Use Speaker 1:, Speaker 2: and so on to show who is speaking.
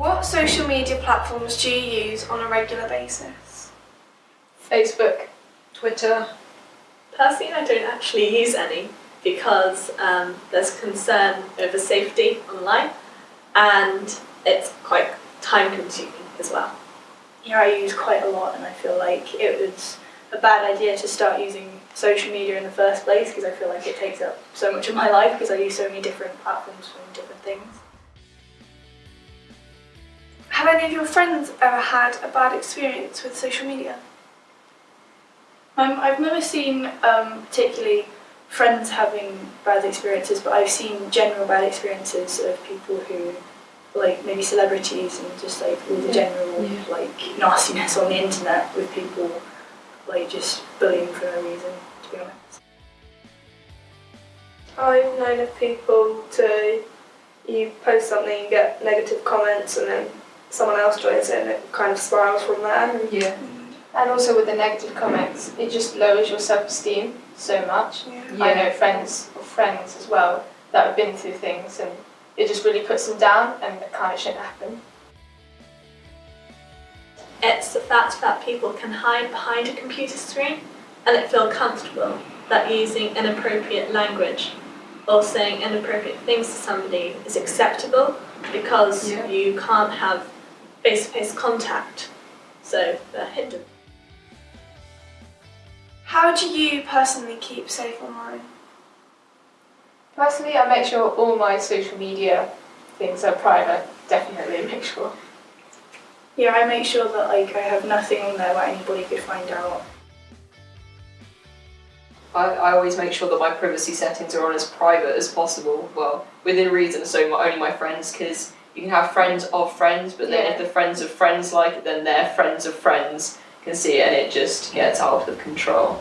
Speaker 1: What social media platforms do you use on a regular basis?
Speaker 2: Facebook.
Speaker 3: Twitter.
Speaker 4: Personally, I don't actually use any because um, there's concern over safety online and it's quite time consuming as well.
Speaker 5: Yeah, I use quite a lot, and I feel like it was a bad idea to start using social media in the first place because I feel like it takes up so much of my life because I use so many different platforms for different things.
Speaker 1: Have any of your friends ever had a bad experience with social media?
Speaker 5: Um, I've never seen um, particularly friends having bad experiences, but I've seen general bad experiences of people who, like maybe celebrities and just like all the general
Speaker 3: Yeah.
Speaker 5: like nastiness on the internet with people like just bullying for no reason. To be honest.
Speaker 6: I've known of people to you post something, you get negative comments, and then someone else joins in, and it kind of spirals from there.
Speaker 3: Yeah.
Speaker 2: And also with the negative comments, it just lowers your self-esteem so much. Yeah, I know friends of friends as well that have been through things and it just really puts them down and it kind of shouldn't happen.
Speaker 4: It's the fact that people can hide behind a computer screen and it feel comfortable that using inappropriate language or saying inappropriate things to somebody is acceptable because
Speaker 3: Yeah.
Speaker 4: you can't have face-to-face contact, so they're hindered.
Speaker 1: How do you personally keep safe online?
Speaker 2: Personally, I make sure all my social media things are private, definitely make sure.
Speaker 5: Yeah, I make sure that like I have nothing on there where anybody could find out.
Speaker 3: I, I always make sure that my privacy settings are on as private as possible. Well, within reason, so my, only my friends, because you can have friends of friends, but then
Speaker 2: Yeah.
Speaker 3: if the friends of friends like it, then their friends of friends can see it and it just gets out of control.